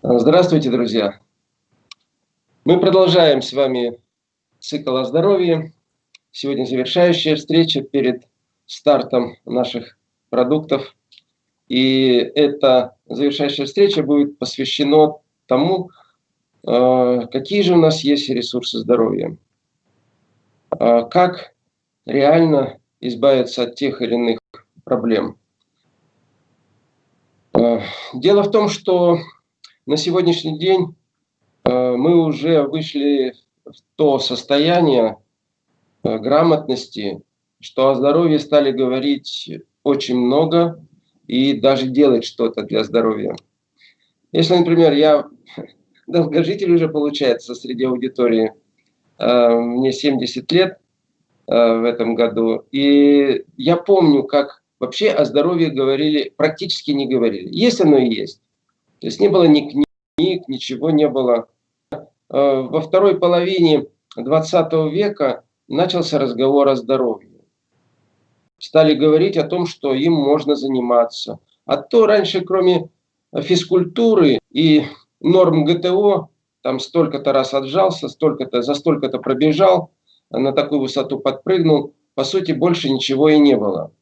Здравствуйте, друзья! Мы продолжаем с вами цикл о здоровье. Сегодня завершающая встреча перед стартом наших продуктов. И эта завершающая встреча будет посвящена тому, э, какие же у нас есть ресурсы здоровья. Э, как реально избавиться от тех или иных проблем. Э, дело в том, что на сегодняшний день э, мы уже вышли в то состояние э, грамотности, что о здоровье стали говорить очень много и даже делать что-то для здоровья. Если, например, я долгожитель уже получается среди аудитории, э, мне 70 лет в этом году, и я помню, как вообще о здоровье говорили, практически не говорили. Есть оно и есть. То есть не было ни книг, ничего не было. Э, во второй половине 20 века начался разговор о здоровье. Стали говорить о том, что им можно заниматься. А то раньше, кроме физкультуры и норм ГТО, там столько-то раз отжался, столько-то, за столько-то пробежал, на такую высоту подпрыгнул, по сути, больше ничего и не было.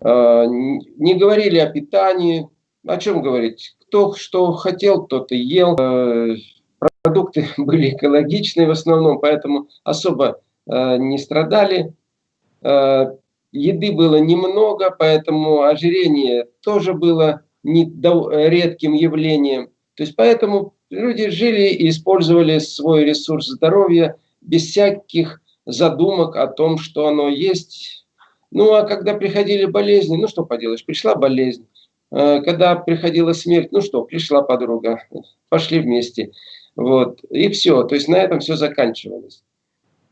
Э, не говорили о питании, о чем говорить? Кто что хотел, тот и ел. Э, продукты были экологичные в основном, поэтому особо э, не страдали. Э, еды было немного, поэтому ожирение тоже было не редким явлением. То есть поэтому люди жили и использовали свой ресурс здоровья без всяких задумок о том, что оно есть. Ну а когда приходили болезни, ну что поделаешь, пришла болезнь. Э, когда приходила смерть, ну что, пришла подруга, пошли вместе. Вот, и все. То есть на этом все заканчивалось.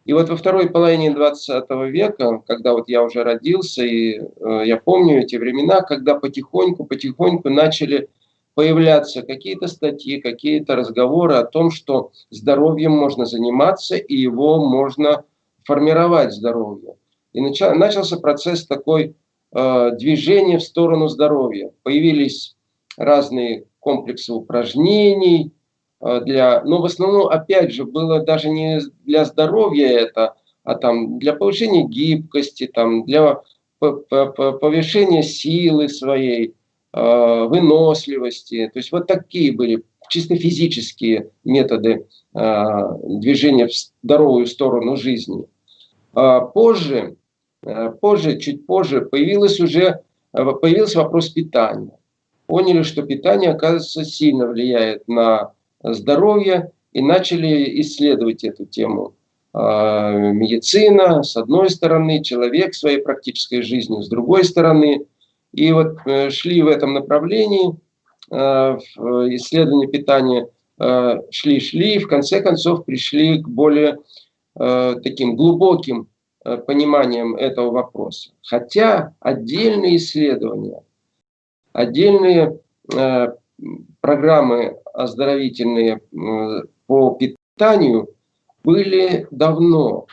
И вот во второй половине 20 века, когда вот я уже родился, и э, я помню эти времена, когда потихоньку-потихоньку начали появляться какие-то статьи, какие-то разговоры о том, что здоровьем можно заниматься и его можно формировать здоровье. И начал, начался процесс такой движение в сторону здоровья. Появились разные комплексы упражнений, э, для, но в основном, опять же, было даже не для здоровья это, а там для повышения гибкости, там, для повышения силы своей, э, выносливости. То есть вот такие были чисто физические методы движения в здоровую сторону жизни. А позже Э, позже, чуть позже, появилось уже, э, появился вопрос питания. Поняли, что питание, оказывается, сильно влияет на здоровье и начали исследовать эту тему. Э, медицина, с одной стороны, человек своей практической жизнью, с другой стороны. И вот шли в этом направлении, исследования питания шли-шли, и в конце концов пришли к более таким глубоким Э, пониманием этого вопроса. Хотя отдельные исследования, отдельные э, программы оздоровительные э, по питанию были давно.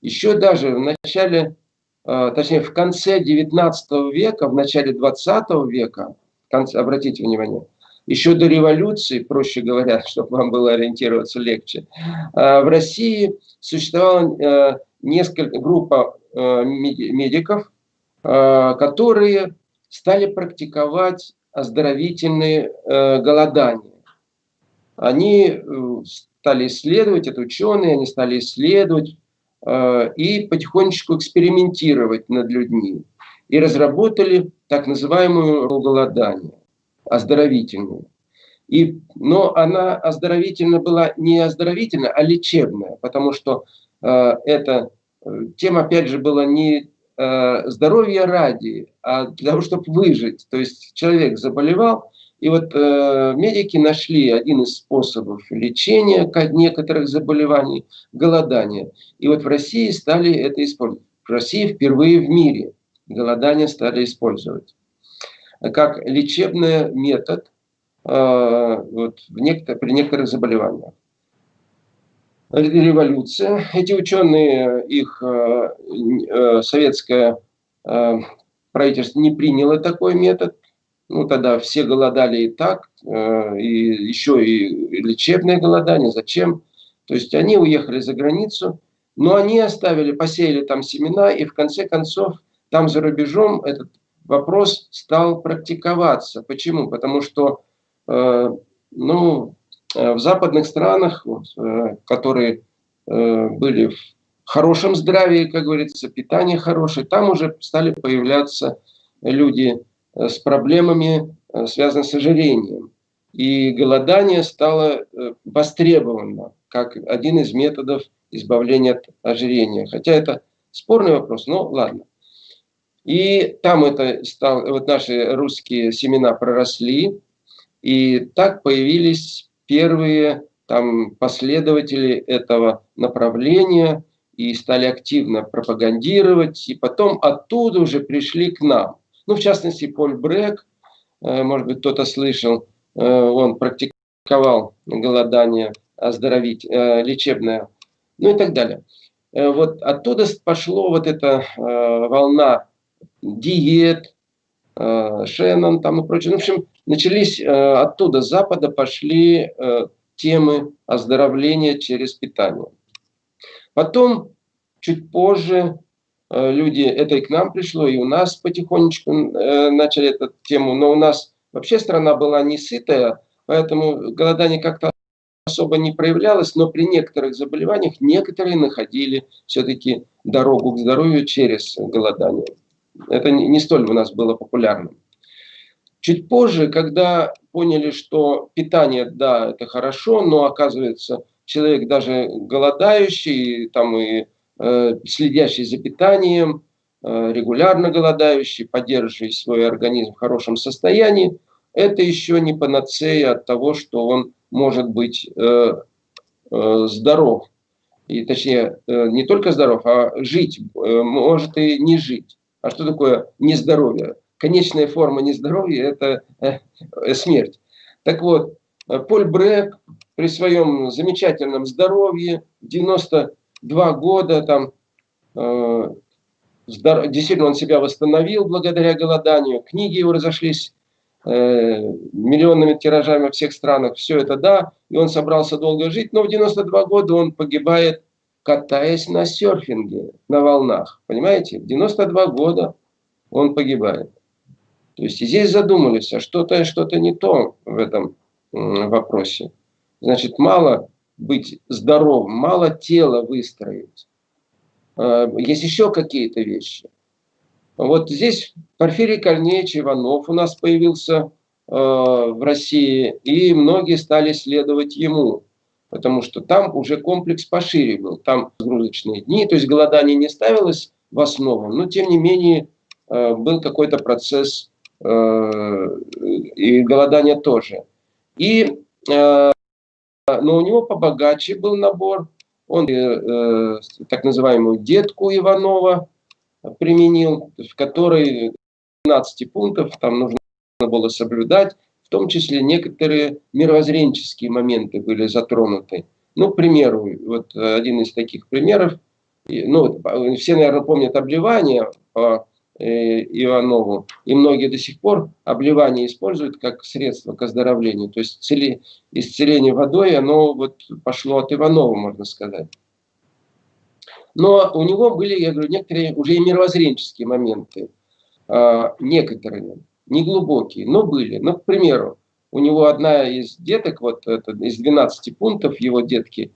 Еще даже в начале, э, точнее в конце 19 века, в начале 20 века, обратите внимание, еще до революции, проще говоря, чтобы вам было ориентироваться легче, э, в России существовала э, несколько группа э, медиков, э, которые стали практиковать оздоровительные э, голодания. Они стали исследовать, это ученые, они стали исследовать и потихонечку экспериментировать над людьми. И разработали так называемую голодание, оздоровительную. И, но она оздоровительная была не оздоровительная, а лечебная, потому что это э, тема, опять же, была не э, здоровье ради, а для того, чтобы выжить. То есть человек заболевал, и вот э, медики нашли один из способов лечения некоторых заболеваний – голодание. И вот в России стали это использовать. В России впервые в мире голодание стали использовать как лечебный метод э, вот, в некотор при некоторых заболеваниях революция. Эти ученые, их э, э, советское э, правительство не приняло такой метод. Ну, тогда все голодали и так. и еще и лечебное голодание, зачем? То есть они уехали за границу, но они оставили, посеяли там семена, и в конце концов там за рубежом этот вопрос стал практиковаться. Почему? Потому что ну, в западных странах, вот, э, которые э, были в хорошем здравии, как говорится, питание хорошее, там уже стали появляться люди э, с проблемами, э, связанными с ожирением. И голодание стало э, востребовано как один из методов избавления от ожирения. Хотя это спорный вопрос, но ладно. И там это стал, вот наши русские семена проросли, и так появились первые там последователи этого направления и стали активно пропагандировать, и потом оттуда уже пришли к нам. Ну, в частности, Поль Брек, э, может быть, кто-то слышал, э, он практиковал голодание оздоровить, э, лечебное, ну и так далее. Вот оттуда пошло вот эта волна диет, Шеннон там и прочее. Ну, в общем, начались оттуда, с запада пошли темы оздоровления через питание. Потом, чуть позже, э, люди, это и к нам пришло, и у нас потихонечку э, начали эту тему, но у нас вообще страна была не сытая, поэтому голодание как-то особо не проявлялось, но при некоторых заболеваниях некоторые находили все-таки дорогу к здоровью через голодание. Это не столь у нас было популярным. Чуть позже, когда поняли, что питание, да, это хорошо, но оказывается, человек даже голодающий, там и э, следящий за питанием, э, регулярно голодающий, поддерживающий свой организм в хорошем состоянии, это еще не панацея от того, что он может быть э, э, здоров. И точнее, э, не только здоров, а жить, э, может и не жить. А что такое нездоровье? Конечная форма нездоровья – это э, смерть. Так вот, Поль Брек при своем замечательном здоровье, 92 года, там, э, действительно он себя восстановил благодаря голоданию, книги его разошлись э, миллионными тиражами во всех странах, все это да, и он собрался долго жить, но в 92 года он погибает, катаясь на серфинге, на волнах, понимаете, в 92 года он погибает. То есть здесь задумались, а что-то что, -то, не то в этом вопросе. Значит, мало быть здоровым, мало тело выстроить. А, есть еще какие-то вещи. Вот здесь Порфирий Корнеевич Иванов у нас появился а, в России, и многие стали следовать ему, потому что там уже комплекс пошире был, там загрузочные дни, то есть голодание не ставилось в основу, но тем не менее а, был какой-то процесс и голодание тоже. И но у него побогаче был набор. Он э, э, так называемую детку Иванова применил, в которой 12 пунктов там нужно было соблюдать, в том числе некоторые мировоззренческие моменты были затронуты. Ну, к примеру, вот один из таких примеров, ну, все, наверное, помнят обливание Э, Иванову. И многие до сих пор обливание используют как средство к оздоровлению. То есть цели, исцеление водой, оно вот пошло от Иванова, можно сказать. Но у него были, я говорю, некоторые уже и мировоззренческие моменты. А, некоторые, не глубокие, но были. Ну, к примеру, у него одна из деток, вот это, из 12 пунктов его детки,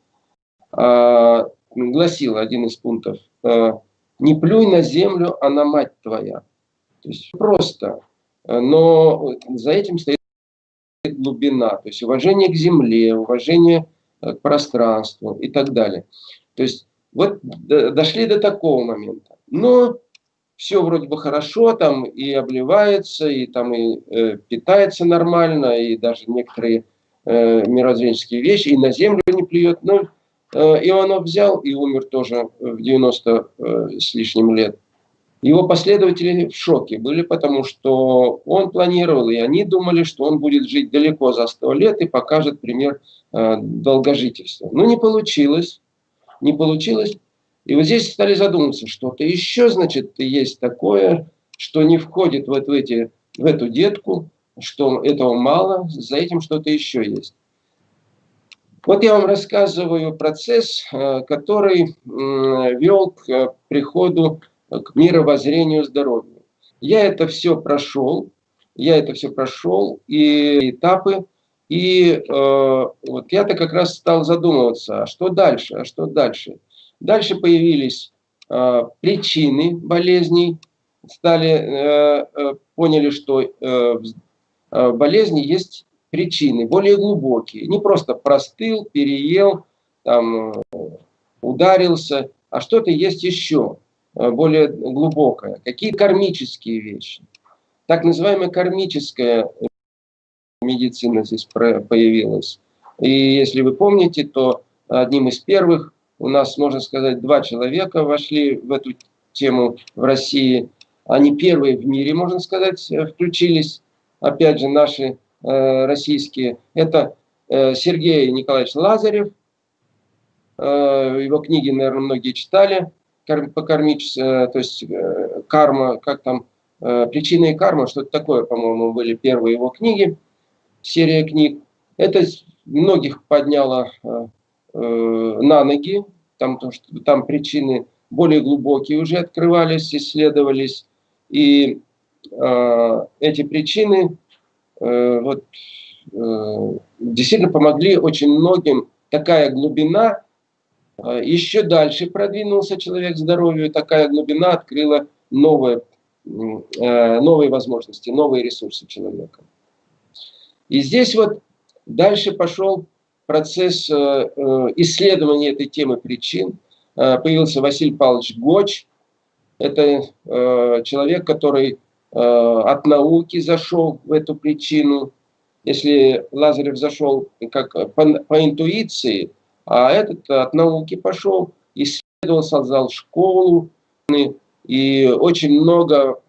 а, гласила один из пунктов а, – не плюй на землю, а на мать твоя. То есть просто. Но за этим стоит глубина, то есть уважение к земле, уважение к пространству и так далее. То есть вот дошли до такого момента. Но все вроде бы хорошо, там и обливается, и там и э, питается нормально, и даже некоторые э, мирозренческие вещи, и на землю не плюет. Но Э, Иванов взял и умер тоже в 90 э, с лишним лет. Его последователи в шоке были, потому что он планировал, и они думали, что он будет жить далеко за 100 лет и покажет пример э, долгожительства. Но не получилось. Не получилось. И вот здесь стали задумываться, что-то еще, значит, есть такое, что не входит вот в, эти, в эту детку, что этого мало, за этим что-то еще есть. Вот я вам рассказываю процесс, э, который вел к приходу, к мировоззрению здоровью. Я это все прошел, я это все прошел, и этапы, и э, вот я-то как раз стал задумываться, а что дальше, а что дальше. Дальше появились э, причины болезней, стали, э, э, поняли, что э, в э, болезни есть причины, более глубокие. Не просто простыл, переел, там, э, ударился, а что-то есть еще э, более глубокое. Какие кармические вещи. Так называемая кармическая медицина здесь появилась. И если вы помните, то одним из первых у нас, можно сказать, два человека вошли в эту тему в России. Они первые в мире, можно сказать, включились. Опять же, наши Э, российские. Это э, Сергей Николаевич Лазарев. Э, его книги, наверное, многие читали. По кармич, то есть карма, как там, причина и карма, что-то такое, по-моему, были первые его книги, серия книг. Это многих подняло на ноги, там, там причины более глубокие уже открывались, исследовались. И э, эти причины Э, вот, э, действительно помогли очень многим. Такая глубина, э, еще дальше продвинулся человек здоровью, такая глубина открыла новые, новые возможности, новые ресурсы человека. И здесь вот дальше пошел процесс исследования этой темы причин. Появился Василий Павлович Гоч. Это человек, который Э, от науки зашел в эту причину, если Лазарев зашел как по, по интуиции, а этот от науки пошел, исследовал, создал школу, и очень много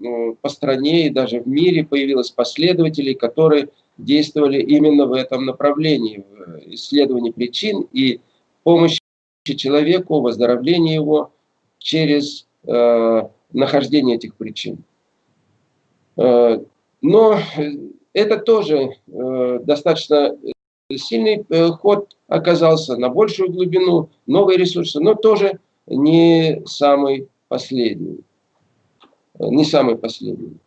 по стране и даже в мире появилось последователей, которые действовали именно в этом направлении, в исследовании причин и помощи человеку, выздоровлении его через э, нахождение этих причин. Э, но это тоже э, достаточно сильный э, ход оказался на большую глубину, новые ресурсы, но тоже не самый последний. Не самый последний.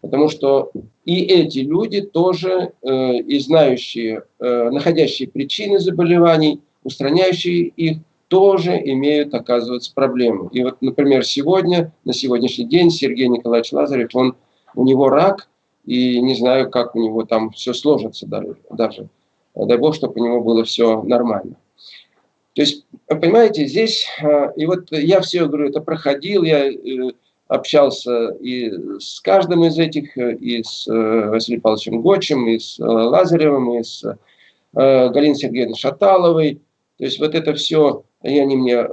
Потому что и эти люди тоже, и знающие, находящие причины заболеваний, устраняющие их, тоже имеют, оказывается, проблемы. И вот, например, сегодня, на сегодняшний день Сергей Николаевич Лазарев, он у него рак, и не знаю, как у него там все сложится даже. Дай Бог, чтобы у него было все нормально. То есть, понимаете, здесь, а, и вот я все, говорю, это проходил, я э, общался и с каждым из этих, э, и с э, Василием Павловичем Гочем, и с Лазаревым, и с Галиной Сергеевной Шаталовой. То есть вот это все, и они мне,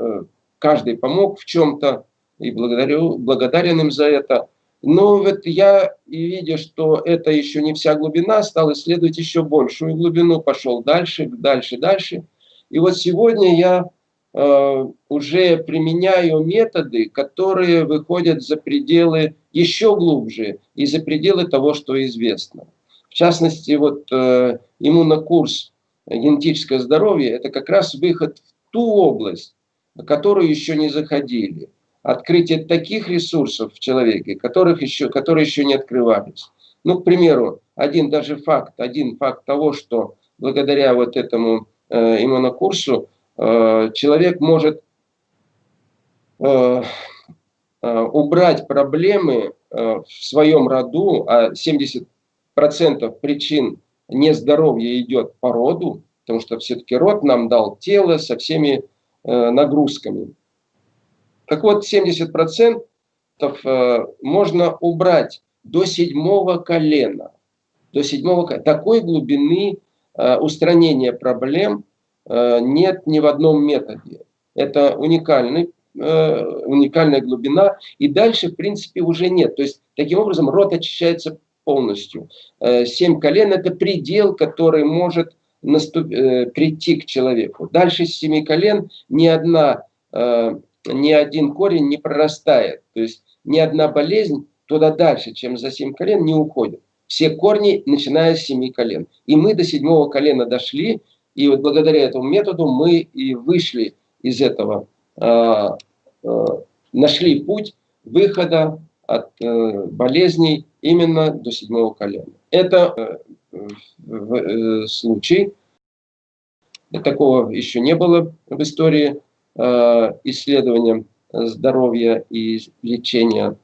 каждый помог в чем-то, и благодарю, благодарен им за это. Но вот я, и видя, что это еще не вся глубина, стал исследовать еще большую глубину, пошел дальше, дальше, дальше. И вот сегодня я э, уже применяю методы, которые выходят за пределы еще глубже и за пределы того, что известно. В частности, вот э, иммунокурс «Генетическое здоровье» – это как раз выход в ту область, которую еще не заходили открытие таких ресурсов в человеке, которых еще, которые еще не открывались. Ну, к примеру, один даже факт, один факт того, что благодаря вот этому э, иммунокурсу э, человек может э, э, убрать проблемы э, в своем роду, а 70% причин нездоровья идет по роду, потому что все-таки род нам дал тело со всеми э, нагрузками. Так вот, 70% э, можно убрать до седьмого колена. До седьмого колена. Такой глубины э, устранения проблем э, нет ни в одном методе. Это уникальный, уникальная глубина. И дальше, в принципе, уже нет. То есть, таким образом, рот очищается полностью. Семь колен – это предел, который может наступ... прийти к человеку. Дальше семи колен ни одна ни один корень не прорастает. То есть ни одна болезнь туда дальше, чем за семь колен, не уходит. все корни, начиная с семи колен. И мы до седьмого колена дошли, и вот благодаря этому методу мы и вышли из этого, э, э, нашли путь выхода от э, болезней именно до седьмого колена. Это э, э, случай, такого еще не было в истории э, исследования здоровья и лечения,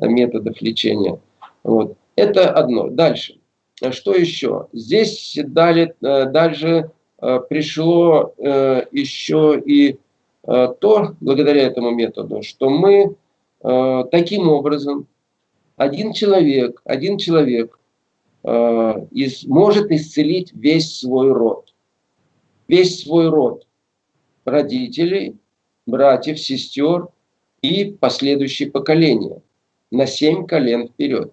методов лечения. Вот. Это одно. Дальше. Что еще? Здесь дали, э, дальше э, пришло еще и то, благодаря этому методу, что мы таким образом, один человек, один человек может исцелить весь свой род. Весь свой род родителей, братьев, сестер и последующие поколения на семь колен вперед.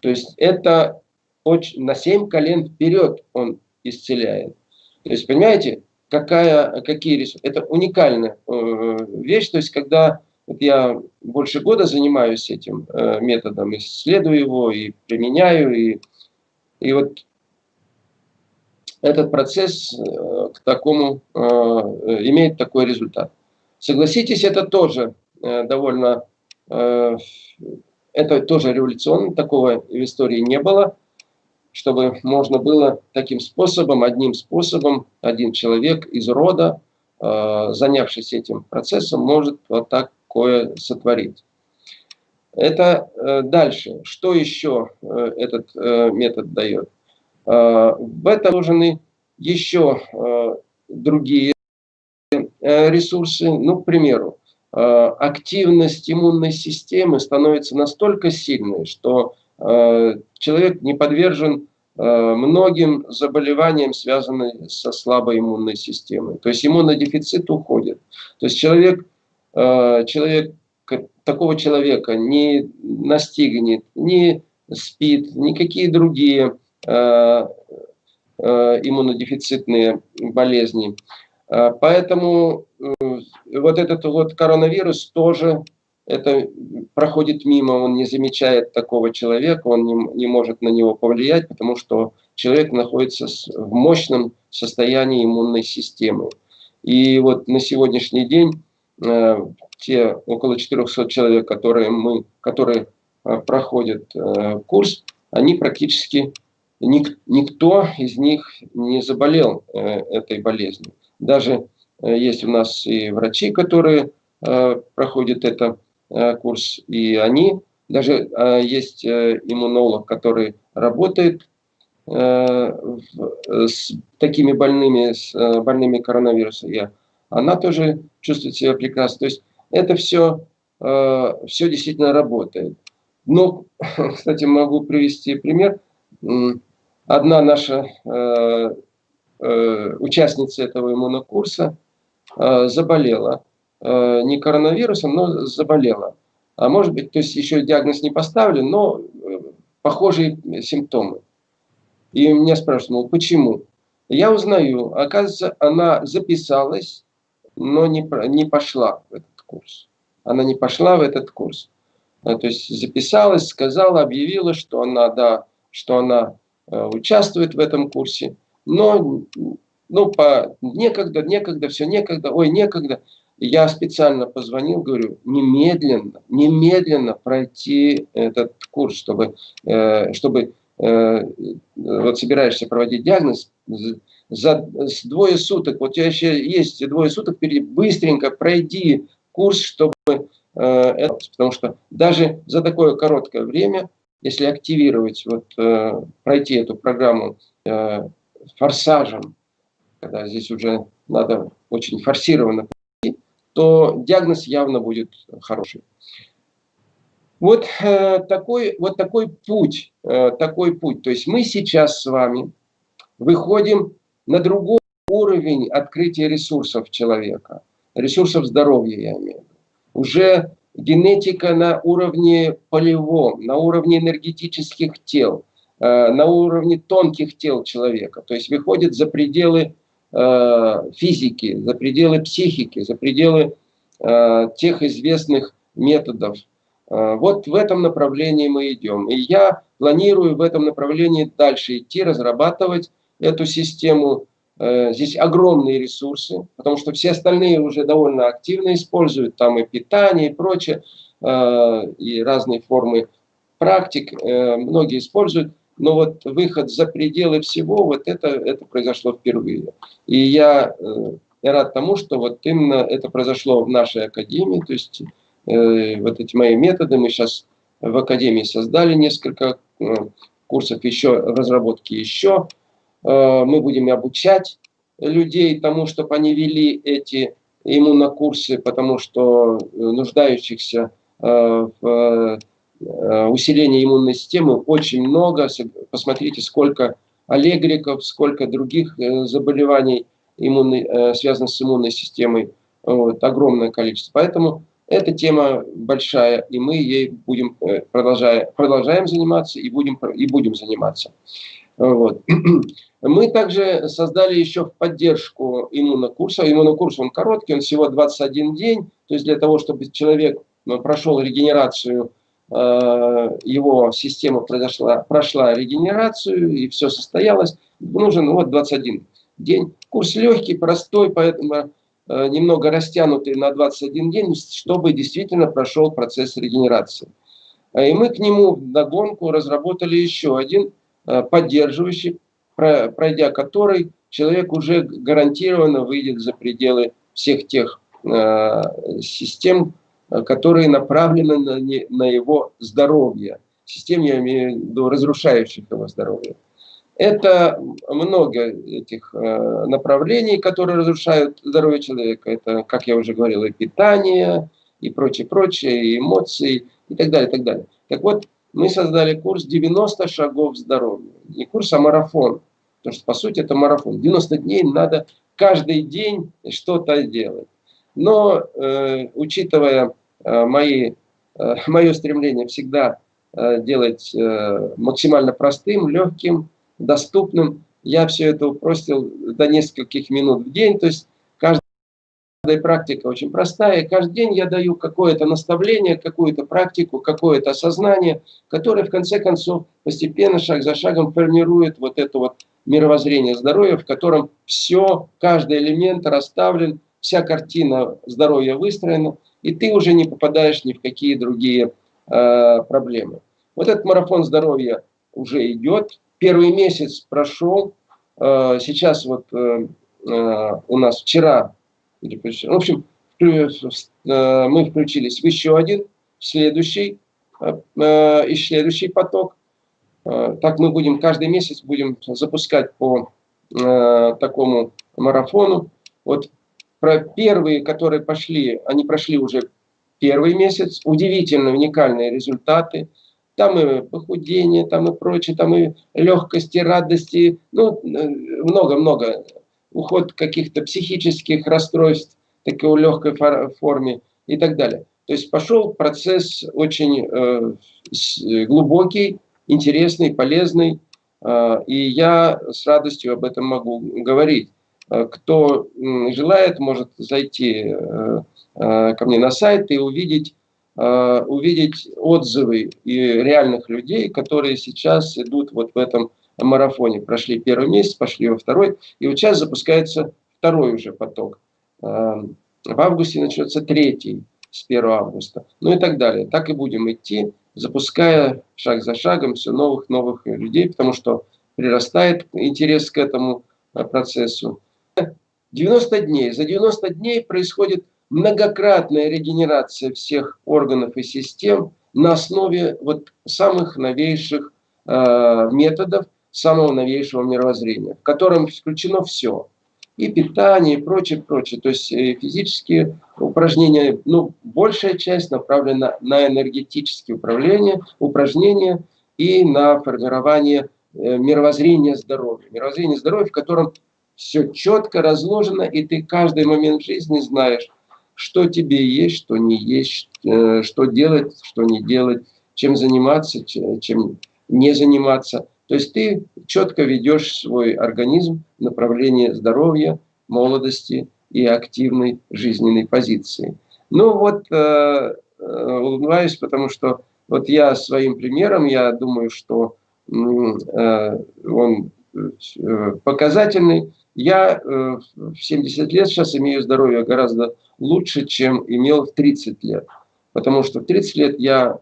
То есть это очень, на семь колен вперед он исцеляет. То есть, понимаете, какая, какие ресурсы. Это уникальная э, вещь. То есть, когда вот я больше года занимаюсь этим э, методом, исследую его и применяю, и, и вот этот процесс э, к такому э, имеет такой результат. Согласитесь, это тоже э, довольно э, это тоже революционно, такого в истории не было, чтобы можно было таким способом, одним способом, один человек из рода, э, занявшись этим процессом, может вот такое сотворить. Это э, дальше. Что еще э, этот э, метод дает? Э, в этом нужны еще э, другие э, ресурсы. Ну, к примеру, активность иммунной системы становится настолько сильной, что человек не подвержен многим заболеваниям, связанным со слабой иммунной системой. То есть иммунодефицит уходит. То есть человек, человек такого человека не настигнет, не спит, никакие другие иммунодефицитные болезни. Поэтому вот этот вот коронавирус тоже это проходит мимо, он не замечает такого человека, он не, не может на него повлиять, потому что человек находится в мощном состоянии иммунной системы. И вот на сегодняшний день э, те около 400 человек, которые, мы, которые э, проходят э, курс, они практически, ник, никто из них не заболел э, этой болезнью. Даже Э, есть у нас и врачи, которые э, проходят этот э, курс, и они, даже есть иммунолог, который работает с такими больными, с больными коронавирусом, и она тоже чувствует себя прекрасно. То есть это все, все действительно работает. Но, кстати, могу привести пример. Одна наша участница этого иммунокурса, Э, заболела. Э, не коронавирусом, но заболела. А может быть, то есть еще диагноз не поставлен, но э, похожие симптомы. И меня спрашивают, ну почему? Я узнаю, оказывается, она записалась, но не, не пошла в этот курс. Она не пошла в этот курс. То есть записалась, сказала, объявила, что она, да, что она участвует в этом курсе, но ну, по некогда, некогда, все некогда, ой, некогда. Я специально позвонил, говорю, немедленно, немедленно пройти этот курс, чтобы, э, чтобы э, вот собираешься проводить диагноз, за двое суток, вот у тебя еще есть двое суток впереди, быстренько пройди курс, чтобы э, это, потому что даже за такое короткое время, если активировать, вот, э, пройти эту программу э, форсажем, когда здесь уже надо очень форсированно пройти, то диагноз явно будет хороший. Вот, э, такой, вот такой путь, э, такой путь. То есть мы сейчас с вами выходим на другой уровень открытия ресурсов человека, ресурсов здоровья, я имею в виду. Уже генетика на уровне полевом, на уровне энергетических тел, э, на уровне тонких тел человека. То есть выходит за пределы Э, физики, за пределы психики, за пределы э, тех известных методов, вот в этом направлении мы идем. И я планирую в этом направлении дальше идти, разрабатывать эту систему. Э, здесь огромные ресурсы, потому что все остальные уже довольно активно используют, там и питание, и прочее, э, и разные формы практик, многие используют. Но вот выход за пределы всего, вот это, это произошло впервые. И я рад тому, что вот именно это произошло в нашей академии, то есть Э, вот эти мои методы. Мы сейчас в Академии создали несколько э, курсов еще, разработки еще. Э, мы будем обучать людей тому, чтобы они вели эти иммунокурсы, потому что нуждающихся в усилении иммунной системы очень много. Посмотрите, сколько аллегриков, сколько других заболеваний, иммунной, связанных с иммунной системой. Вот, огромное количество. Поэтому эта тема большая, и мы ей будем э, продолжая, продолжаем заниматься и будем, и будем заниматься. Вот. Мы также создали еще в поддержку иммунокурса. Иммунокурс он короткий, он всего 21 день. То есть для того, чтобы человек ну, прошел регенерацию, э, его система произошла, прошла регенерацию и все состоялось, нужен вот 21 день. Курс легкий, простой, поэтому Э, немного растянутый на 21 день, чтобы действительно прошел процесс регенерации. Э, и мы к нему в догонку разработали еще один э, поддерживающий, пройдя который человек уже гарантированно выйдет за пределы всех тех систем, которые направлены на, его здоровье. Систем, я имею в виду, разрушающих его здоровье. Это много этих э, направлений, которые разрушают здоровье человека. Это, как я уже говорил, и питание, и прочее, прочее, и эмоции, и так далее, и так далее. Так вот, мы создали курс 90 шагов здоровья. Не курс, а марафон. Потому что, по сути, это марафон. 90 дней надо каждый день что-то делать. Но, э, учитывая э, мои, э, мое стремление всегда э, делать э, максимально простым, легким, доступным. Я все это упростил до нескольких минут в день, то есть каждая практика очень простая. Каждый день я даю какое-то наставление, какую-то практику, какое-то осознание, которое в конце концов постепенно, шаг за шагом формирует вот это вот мировоззрение здоровья, в котором все, каждый элемент расставлен, вся картина здоровья выстроена, и ты уже не попадаешь ни в какие другие э, проблемы. Вот этот марафон здоровья уже идет, Первый месяц прошел, э, сейчас вот э, э, у нас вчера, в общем, мы включились в еще один, следующий, и следующий поток. Так мы будем каждый месяц будем запускать по такому марафону. Вот про первые, которые пошли, они прошли уже первый месяц, удивительно уникальные результаты. Там и похудение, там и прочее, там и легкости, радости, ну, много-много. Уход каких-то психических расстройств, такой легкой форме и так далее. То есть пошел процесс очень э, глубокий, интересный, полезный, э, и я с радостью об этом могу говорить. Э, кто желает, может зайти э, э, ко мне на сайт и увидеть Э, увидеть отзывы и реальных людей, которые сейчас идут вот в этом марафоне. Прошли первый месяц, пошли во второй, и вот сейчас запускается второй уже поток. Э, в августе начнется третий с 1 августа, ну и так далее. Так и будем идти, запуская шаг за шагом все новых-новых людей, потому что прирастает интерес к этому э, процессу. 90 дней. За 90 дней происходит многократная регенерация всех органов и систем на основе вот самых новейших э, методов, самого новейшего мировоззрения, в котором включено все. И питание, и прочее, прочее. То есть э, физические упражнения, ну, большая часть направлена на энергетические управления, упражнения и на формирование э, мировоззрения здоровья. Мировоззрение здоровья, в котором все четко разложено, и ты каждый момент жизни знаешь, что тебе есть, что не есть, э, что делать, что не делать, чем заниматься, чем не заниматься. То есть ты четко ведешь свой организм в направлении здоровья, молодости и активной жизненной позиции. Ну вот, э, улыбаюсь, потому что вот я своим примером, я думаю, что он показательный. Я в 70 лет сейчас имею здоровье гораздо лучше, чем имел в 30 лет. Потому что в 30 лет я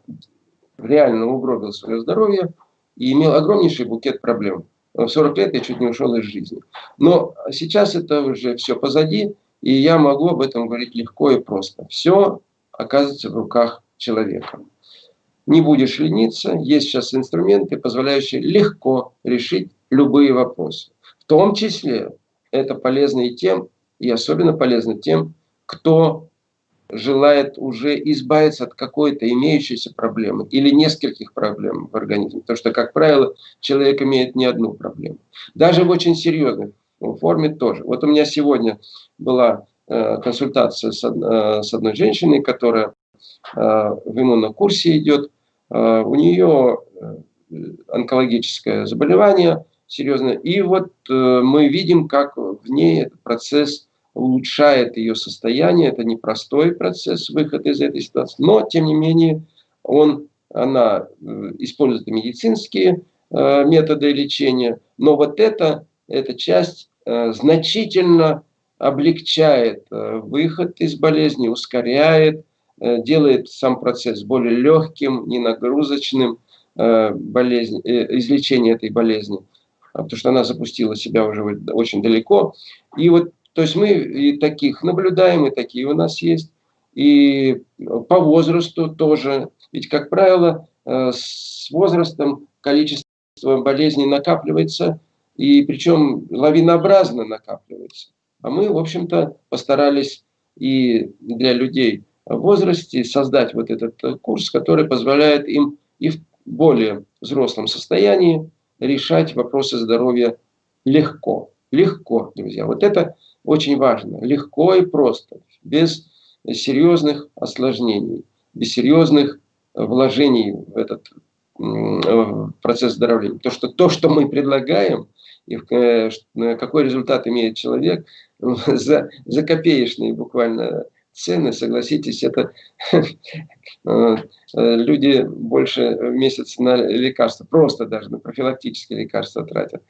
реально угробил свое здоровье и имел огромнейший букет проблем. В 40 лет я чуть не ушел из жизни. Но сейчас это уже все позади, и я могу об этом говорить легко и просто. Все оказывается в руках человека. Не будешь лениться, есть сейчас инструменты, позволяющие легко решить любые вопросы. В том числе это полезно и тем, и особенно полезно тем, кто желает уже избавиться от какой-то имеющейся проблемы или нескольких проблем в организме. Потому что, как правило, человек имеет не одну проблему. Даже в очень серьезной форме тоже. Вот у меня сегодня была э, консультация с, э, с одной женщиной, которая э, в иммунном курсе идет. Э, у нее э, онкологическое заболевание серьезное. И вот э, мы видим, как в ней этот процесс улучшает ее состояние. Это непростой процесс выхода из этой ситуации, но тем не менее он, она э, использует медицинские э, методы лечения, но вот это, эта часть э, значительно облегчает выход из болезни, ускоряет, делает сам процесс более легким, ненагрузочным болезни, излечения этой болезни, потому что она запустила себя уже очень далеко. И вот то есть мы и таких наблюдаем, и такие у нас есть. И по возрасту тоже. Ведь, как правило, э, с возрастом количество болезней накапливается, и причем лавинообразно накапливается. А мы, в общем-то, постарались и для людей в возрасте создать вот этот курс, который позволяет им и в более взрослом состоянии решать вопросы здоровья легко. Легко, друзья. Вот это очень важно. Легко и просто, без серьезных осложнений, без серьезных вложений в этот процесс здоровья. То, что, то, что мы предлагаем, и э, какой результат имеет человек, за, за копеечные буквально цены, согласитесь, это э, люди больше в месяц на лекарства, просто даже на профилактические лекарства тратят.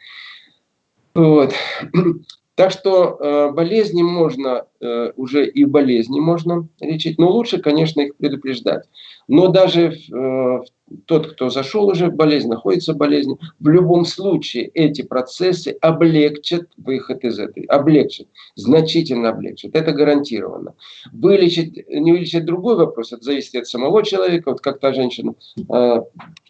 Вот. Так что э, болезни можно, э, уже и болезни можно лечить, но лучше, конечно, их предупреждать. Но даже э, тот, кто зашел уже в болезнь, находится в болезни, в любом случае эти процессы облегчат выход из этой, облегчат, значительно облегчат, это гарантированно. Вылечить, не вылечить другой вопрос, это зависит от самого человека, вот как та женщина э,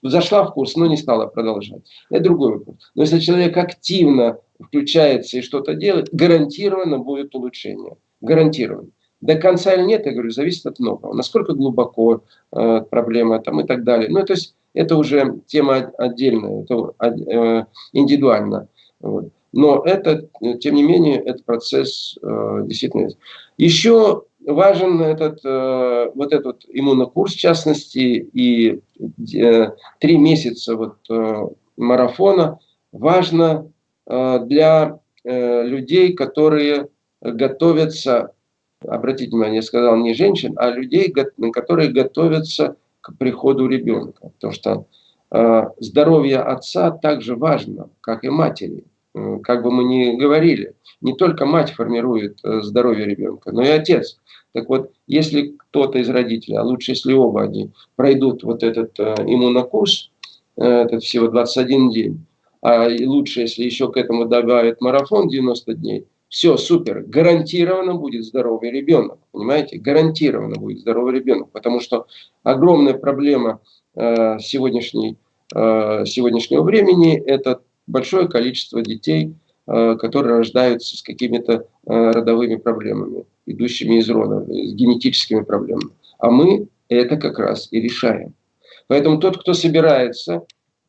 зашла в курс, но не стала продолжать, это другой вопрос. Но если человек активно включается и что-то делает, гарантированно будет улучшение, гарантированно. До конца или нет, я говорю, зависит от многого. Насколько глубоко э, проблема там и так далее. Ну, то есть это уже тема отдельная, это э, индивидуально. Вот. Но это, тем не менее, этот процесс э, действительно есть. Еще важен этот, э, вот этот иммунокурс, в частности, и э, три месяца вот, э, марафона важно э, для э, людей, которые готовятся обратите внимание, я сказал не женщин, а людей, которые готовятся к приходу ребенка. Потому что э, здоровье отца также важно, как и матери. Э, как бы мы ни говорили, не только мать формирует э, здоровье ребенка, но и отец. Так вот, если кто-то из родителей, а лучше если оба они, пройдут вот этот э, иммунокурс, э, этот всего 21 день, а лучше, если еще к этому добавят марафон 90 дней, все, супер, гарантированно будет здоровый ребенок, понимаете, гарантированно будет здоровый ребенок, потому что огромная проблема э, сегодняшней, э, сегодняшнего времени – это большое количество детей, э, которые рождаются с какими-то э, родовыми проблемами, идущими из рода, с генетическими проблемами. А мы это как раз и решаем. Поэтому тот, кто собирается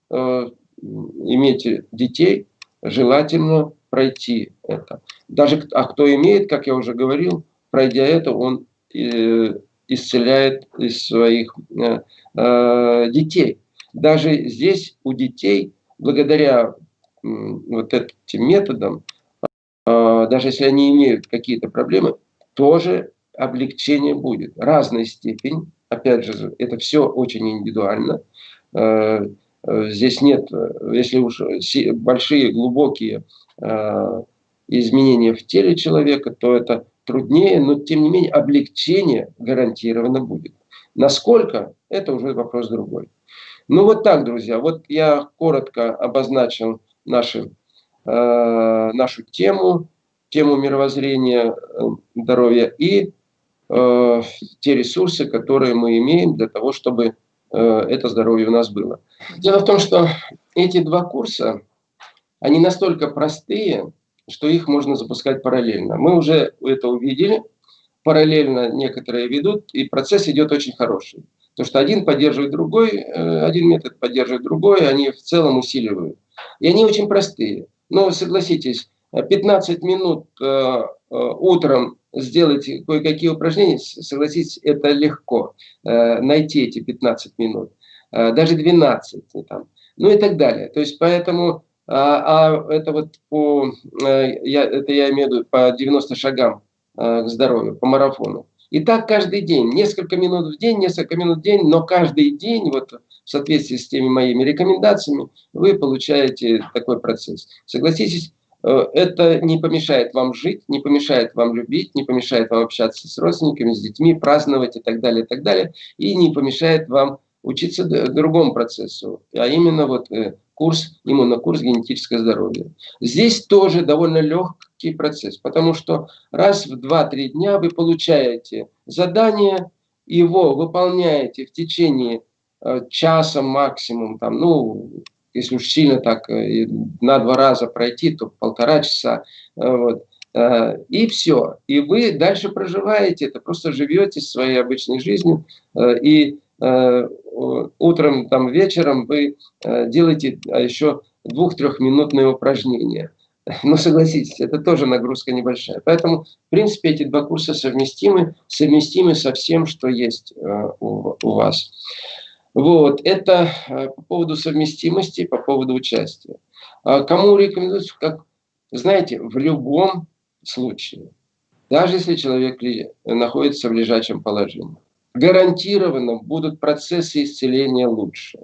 э, иметь детей, желательно пройти это. Даже, а кто имеет, как я уже говорил, пройдя это, он э, исцеляет из своих э, э, детей. Даже здесь у детей, благодаря вот этим методам, даже если они имеют какие-то проблемы, тоже облегчение будет. Разной степень, опять же, это все очень индивидуально. Здесь нет, если уж большие, глубокие изменения в теле человека, то это труднее, но тем не менее облегчение гарантированно будет. Насколько, это уже вопрос другой. Ну вот так, друзья, вот я коротко обозначил наши, э, нашу тему, тему мировоззрения э, здоровья и э, те ресурсы, которые мы имеем для того, чтобы э, это здоровье у нас было. Дело в том, что эти два курса, они настолько простые, что их можно запускать параллельно. Мы уже это увидели, параллельно некоторые ведут, и процесс идет очень хороший. То, что один поддерживает другой, э, один метод поддерживает другой, они в целом усиливают. И они очень простые. Но согласитесь, 15 минут э, э, утром сделать кое-какие упражнения, согласитесь, это легко. Найти эти 15 минут. Даже 12. Там, ну и так далее. То есть поэтому а, а это вот по, э, я, это я имею в виду по 90 шагам э, к здоровью, по марафону. И так каждый день, несколько минут в день, несколько минут в день, но каждый день, вот в соответствии с теми моими рекомендациями, вы получаете такой процесс. Согласитесь, э, это не помешает вам жить, не помешает вам любить, не помешает вам общаться с родственниками, с детьми, праздновать и так далее, и так далее, и не помешает вам учиться другому процессу, а именно вот курс, иммунокурс генетическое здоровье. Здесь тоже довольно легкий процесс, потому что раз в 2-3 дня вы получаете задание, его выполняете в течение э, часа максимум, там, ну, если уж сильно так э, на два раза пройти, то полтора часа, э, вот, и все. И вы дальше проживаете это, просто живете своей обычной жизнью, и Э, утром, там, вечером вы э, делаете а еще двух-трехминутные упражнения. Но согласитесь, это тоже нагрузка небольшая. Поэтому, в принципе, эти два курса совместимы, совместимы со всем, что есть э, у, у вас. Вот, это по поводу совместимости, по поводу участия. А кому рекомендую, как, знаете, в любом случае, даже если человек находится в лежачем положении, гарантированно будут процессы исцеления лучше.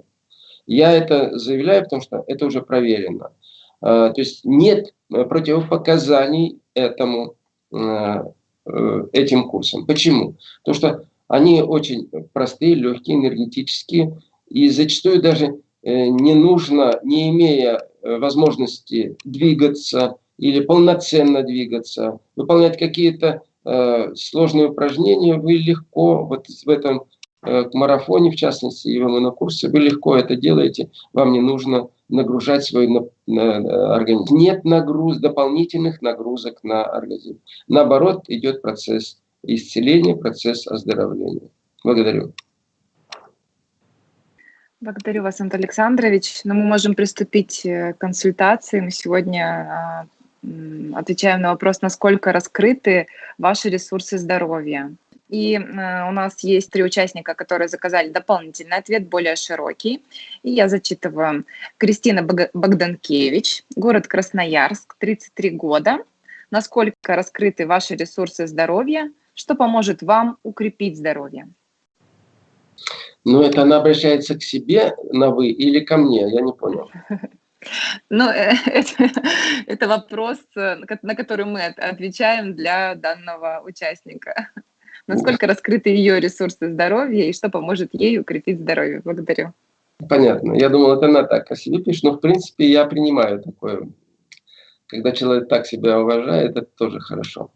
Я это заявляю, потому что это уже проверено. А, то есть нет э, противопоказаний этому, э, э, этим курсам. Почему? Потому что они очень простые, легкие, энергетические, и зачастую даже не нужно, не имея возможности двигаться или полноценно двигаться, выполнять какие-то Э, сложные упражнения, вы легко, вот в этом э, марафоне, в частности, и в курсе, вы легко это делаете, вам не нужно нагружать свой на, на, организм. Нет нагруз, дополнительных нагрузок на организм. Наоборот, идет процесс исцеления, процесс оздоровления. Благодарю. Благодарю вас, Антон Александрович. Ну, мы можем приступить э, к консультации. Мы сегодня а, отвечаем на вопрос, насколько раскрыты ваши ресурсы здоровья. И э, у нас есть три участника, которые заказали дополнительный ответ, более широкий. И я зачитываю. Кристина Богданкевич, город Красноярск, 33 года. Насколько раскрыты ваши ресурсы здоровья? Что поможет вам укрепить здоровье? Ну, это она обращается к себе на «вы» или ко мне? Я не понял. Ну, э, это, это вопрос, э, на который мы отвечаем для данного участника. Насколько раскрыты ее ресурсы здоровья и что поможет ей укрепить здоровье? Благодарю. Понятно. Я думал, это она так о себе пишет, но в принципе я принимаю такое. Когда человек так себя уважает, это тоже хорошо.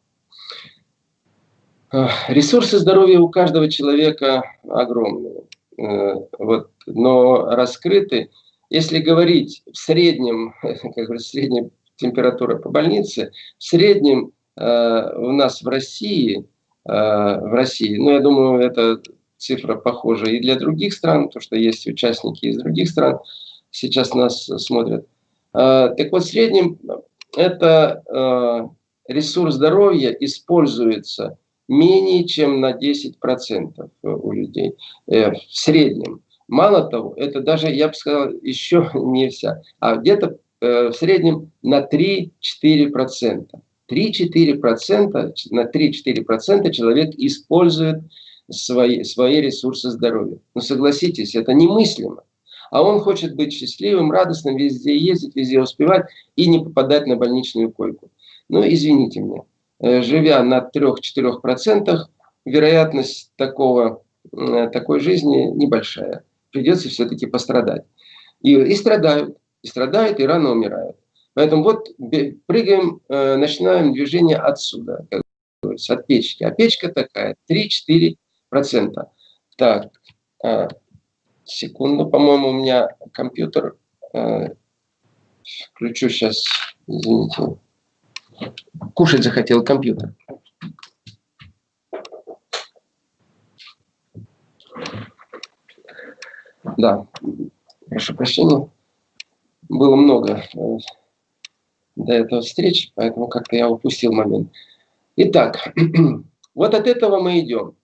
Ресурсы здоровья у каждого человека огромные. Э, вот, но раскрыты если говорить в среднем, как говорится, средняя температура по больнице, в среднем э, у нас в России, э, в России, ну, я думаю, эта цифра похожа и для других стран, потому что есть участники из других стран, сейчас нас смотрят. Э, так вот, в среднем это э, ресурс здоровья используется менее чем на 10% у людей э, в среднем. Мало того, это даже, я бы сказал, еще не вся, а где-то э, в среднем на 3-4%. 3-4%, на 3-4% человек использует свои, свои ресурсы здоровья. Но согласитесь, это немыслимо. А он хочет быть счастливым, радостным, везде ездить, везде успевать и не попадать на больничную койку. Ну, извините меня, э, живя на 3-4%, вероятность такого, э, такой жизни небольшая. Придется все-таки пострадать. И, и страдают, и страдают, и рано умирают. Поэтому вот прыгаем, э, начинаем движение отсюда, как говорится, от печки. А печка такая, 3-4%. Так, а, секунду, по-моему, у меня компьютер. Э, включу сейчас, извините. Кушать захотел компьютер. Да, прошу прощения. Было много э, до этого встречи, поэтому как-то я упустил момент. Итак, вот от этого мы идем.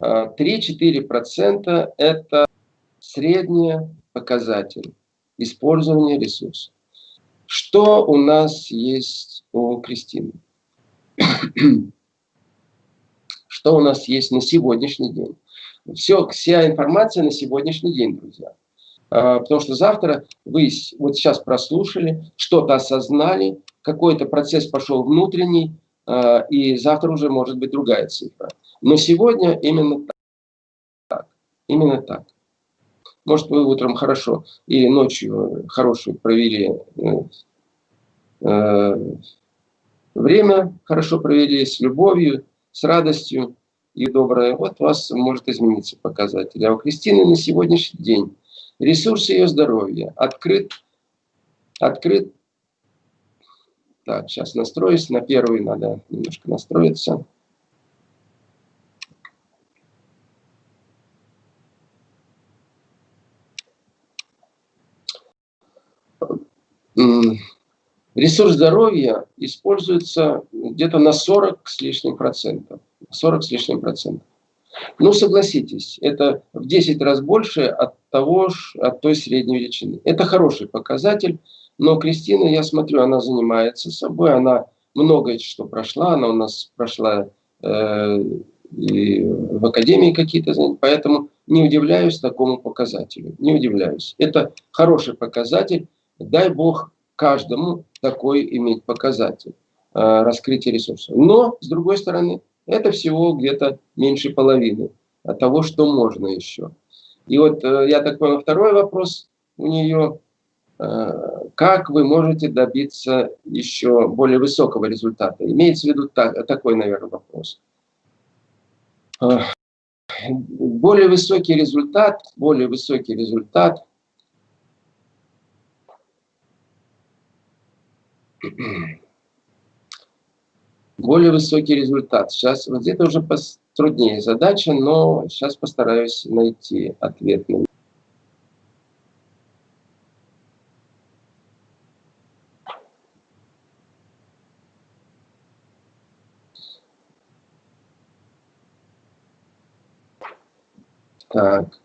3-4% а, это средний показатель использования ресурсов. Что у нас есть у Кристины? Что у нас есть на сегодняшний день? Все, вся информация на сегодняшний день, друзья. А, потому что завтра вы вот сейчас прослушали, что-то осознали, какой-то процесс пошел внутренний, а, и завтра уже может быть другая цифра. Но сегодня именно так. Именно так. Может, вы утром хорошо или ночью хорошо провели э, э, время, хорошо провели с любовью, с радостью и доброе. Вот у вас может измениться показатель. А у Кристины на сегодняшний день ресурс ее здоровья открыт, открыт. Так, сейчас настроюсь. На первый надо немножко настроиться. Ресурс здоровья используется где-то на 40 с лишним процентов. 40 с лишним процентов. Ну, согласитесь, это в 10 раз больше от того, от той средней величины. Это хороший показатель, но Кристина, я смотрю, она занимается собой, она многое что прошла, она у нас прошла э, и в академии какие-то занятия, поэтому не удивляюсь такому показателю, не удивляюсь. Это хороший показатель, дай Бог каждому такой иметь показатель э, раскрытия ресурсов. Но, с другой стороны, это всего где-то меньше половины от того, что можно еще. И вот э, я так понял, второй вопрос у нее, э, как вы можете добиться еще более высокого результата? Имеется в виду так, такой, наверное, вопрос. Более высокий результат, более высокий результат более высокий результат. Сейчас вот это уже труднее задача, но сейчас постараюсь найти ответ на Так.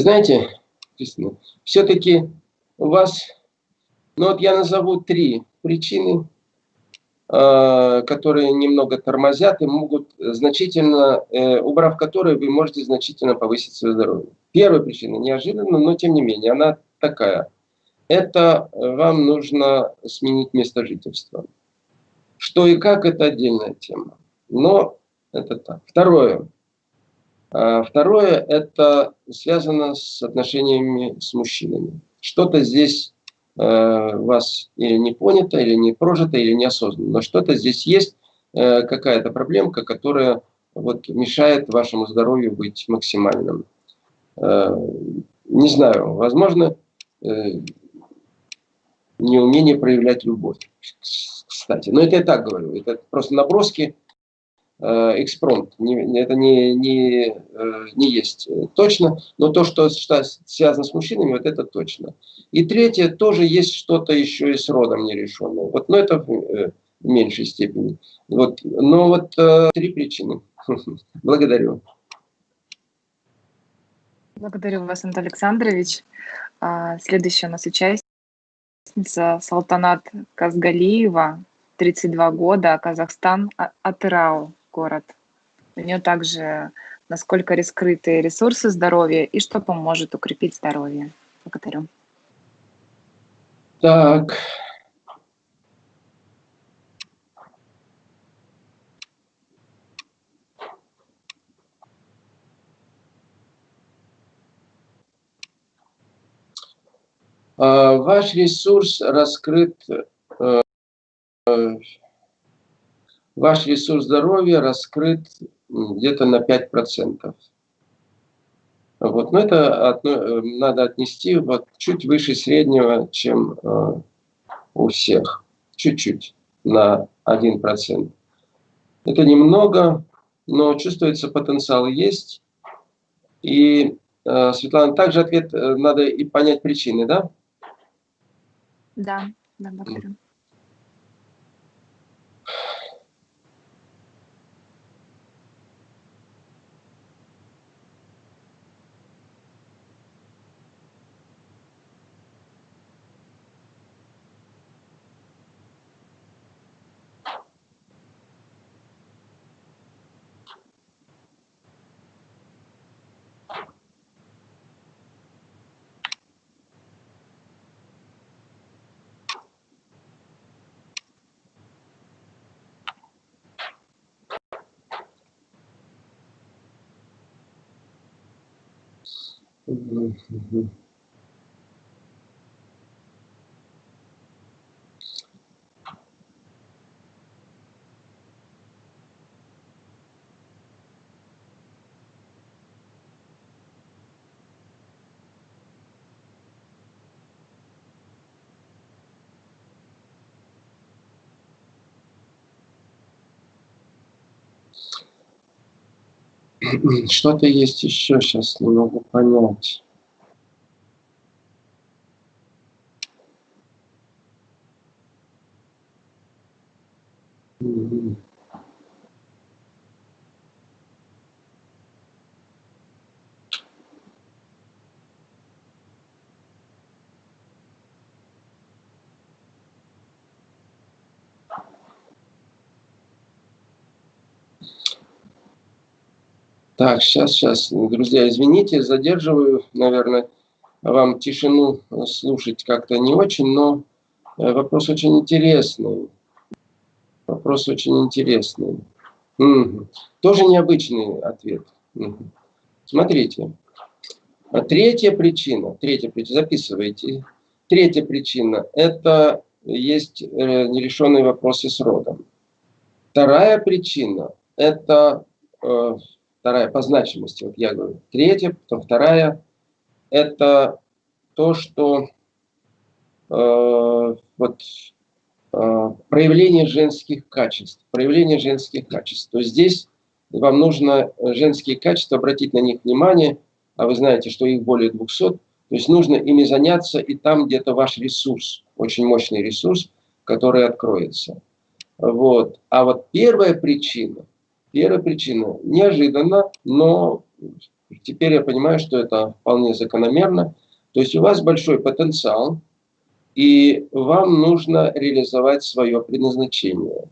Знаете, все-таки у вас, ну вот я назову три причины, а, которые немного тормозят и могут значительно, э, убрав которые, вы можете значительно повысить свое здоровье. Первая причина, неожиданно, но тем не менее, она такая. Это вам нужно сменить место жительства. Что и как, это отдельная тема. Но это так. Второе. А второе – это связано с отношениями с мужчинами. Что-то здесь э, вас или не понято, или не прожито, или неосознанно. Но что-то здесь есть, э, какая-то проблемка, которая вот, мешает вашему здоровью быть максимальным. Э, не знаю, возможно, неумение проявлять любовь, кстати. Но это я так говорю, это просто наброски экспромт, это не, не, э, не есть точно, но то, что, связано с мужчинами, вот это точно. И третье, тоже есть что-то еще и с родом нерешенное. Вот, но это в меньшей степени. Вот, но вот три причины. Благодарю. Благодарю вас, Антон Александрович. А, следующая у нас участница Салтанат Казгалиева, 32 года, Казахстан, а, Атырау город. У нее также насколько раскрыты ресурсы здоровья и что поможет укрепить здоровье. Благодарю. Так, А, ваш ресурс раскрыт, э, ваш ресурс здоровья раскрыт где-то на 5%. Вот, но это э, надо отнести вот чуть выше среднего, чем э, у всех. Чуть-чуть, на 1%. Это немного, но чувствуется потенциал есть. И, Светлана, также ответ надо и понять причины, да? Да, да, благодарю. 嗯，嗯，嗯。Что-то есть еще, сейчас не могу понять. Так, сейчас, сейчас, друзья, извините, задерживаю, наверное, вам тишину слушать как-то не очень, но э, вопрос очень интересный. Вопрос очень интересный. Угу. Тоже необычный ответ. Угу. Смотрите. Третья причина, третья причина, записывайте. Третья причина – это есть э, нерешенные вопросы с родом. Вторая причина – это э, вторая по значимости, вот я говорю, третья, потом вторая, это то, что э, вот э, проявление женских качеств, проявление женских качеств. То есть здесь вам нужно женские качества, обратить на них внимание, а вы знаете, что их более 200, то есть нужно ими заняться, и там где-то ваш ресурс, очень мощный ресурс, который откроется. Вот. А вот первая причина – Первая причина – неожиданно, но теперь я понимаю, что это вполне закономерно. То есть у вас большой потенциал, и вам нужно реализовать свое предназначение.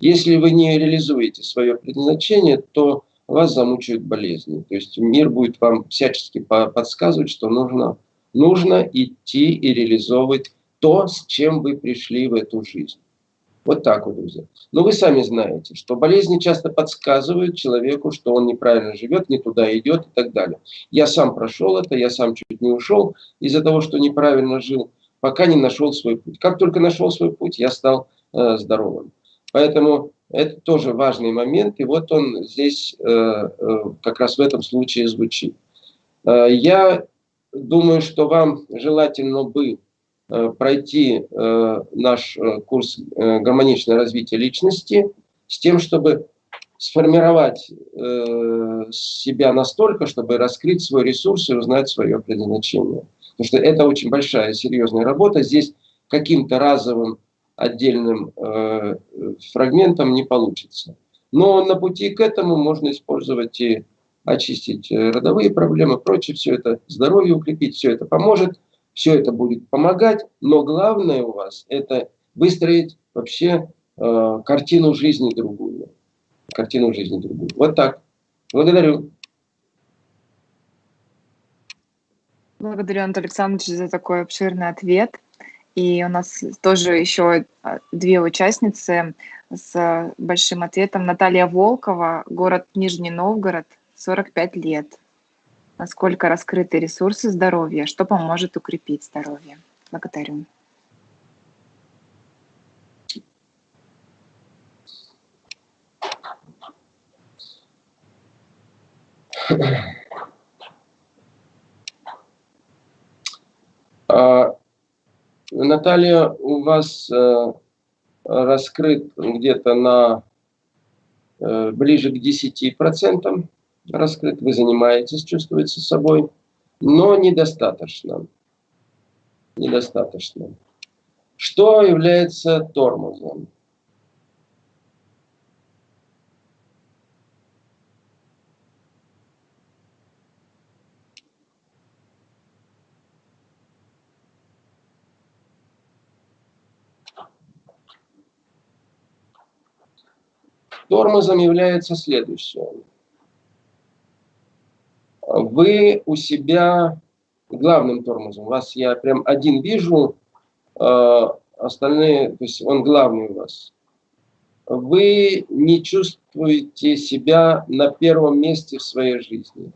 Если вы не реализуете свое предназначение, то вас замучают болезни. То есть мир будет вам всячески подсказывать, что нужно, нужно идти и реализовывать то, с чем вы пришли в эту жизнь. Вот так вот, друзья. Но вы сами знаете, что болезни часто подсказывают человеку, что он неправильно живет, не туда идет и так далее. Я сам прошел это, я сам чуть не ушел из-за того, что неправильно жил, пока не нашел свой путь. Как только нашел свой путь, я стал э, здоровым. Поэтому это тоже важный момент, и вот он здесь э, э, как раз в этом случае звучит. Э, я думаю, что вам желательно бы пройти э, наш э, курс «Гармоничное развитие личности» с тем, чтобы сформировать э, себя настолько, чтобы раскрыть свой ресурс и узнать свое предназначение. Потому что это очень большая, серьезная работа. Здесь каким-то разовым отдельным э, фрагментом не получится. Но на пути к этому можно использовать и очистить э, родовые проблемы, прочее, все это здоровье укрепить, все это поможет, все это будет помогать, но главное у вас это выстроить вообще э, картину жизни другую. Картину жизни другую. Вот так. Благодарю. Благодарю, Антон Александрович, за такой обширный ответ. И у нас тоже еще а, две участницы с большим ответом. Наталья Волкова, город Нижний Новгород, 45 лет. Насколько раскрыты ресурсы здоровья, что поможет укрепить здоровье? Благодарю. А, Наталья, у вас э, раскрыт где-то на э, ближе к 10% раскрыт, вы занимаетесь, чувствуете собой, но недостаточно. Недостаточно. Что является тормозом? Тормозом является следующее. Вы у себя главным тормозом, вас я прям один вижу, э, остальные, то есть он главный у вас. Вы не чувствуете себя на первом месте в своей жизни.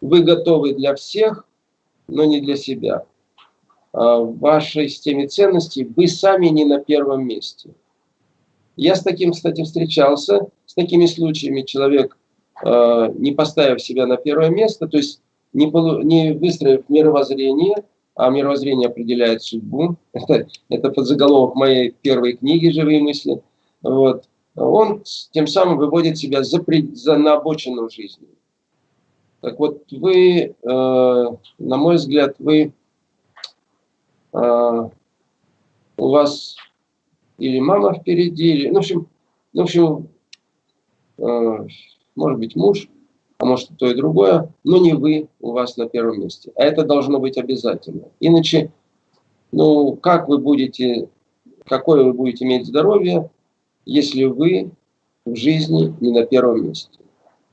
Вы готовы для всех, но не для себя. А в вашей системе ценностей вы сами не на первом месте. Я с таким, кстати, встречался, с такими случаями человек, не поставив себя на первое место, то есть не, не выстроив мировоззрение, а мировоззрение определяет судьбу, это, это подзаголовок моей первой книги «Живые мысли», вот, он тем самым выводит себя за, за на обочину жизни. Так вот, вы, э, на мой взгляд, вы, э, у вас или мама впереди, или, ну, в общем, ну, в общем э, может быть муж, а может и то и другое, но не вы у вас на первом месте. А это должно быть обязательно. Иначе, ну, как вы будете, какое вы будете иметь здоровье, если вы в жизни не на первом месте?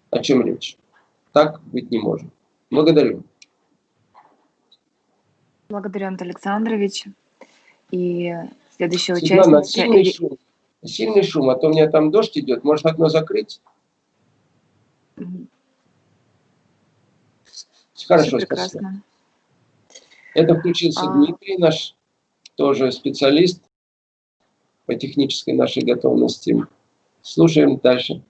О чем речь? Так быть не может. Благодарю. Благодарю, Антон Александрович. И Следующая Светлана, участница... Сильный шум, сильный шум, а то у меня там дождь идет. Может окно закрыть? Хорошо, спасибо. Это включился а... Дмитрий, наш тоже специалист по технической нашей готовности. Слушаем дальше.